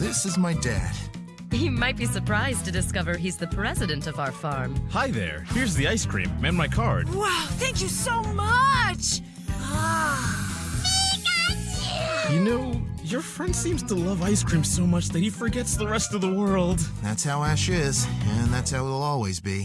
This is my dad. He might be surprised to discover he's the president of our farm. Hi there. Here's the ice cream and my card. Wow, thank you so much! You know, your friend seems to love ice cream so much that he forgets the rest of the world. That's how Ash is, and that's how it'll always be.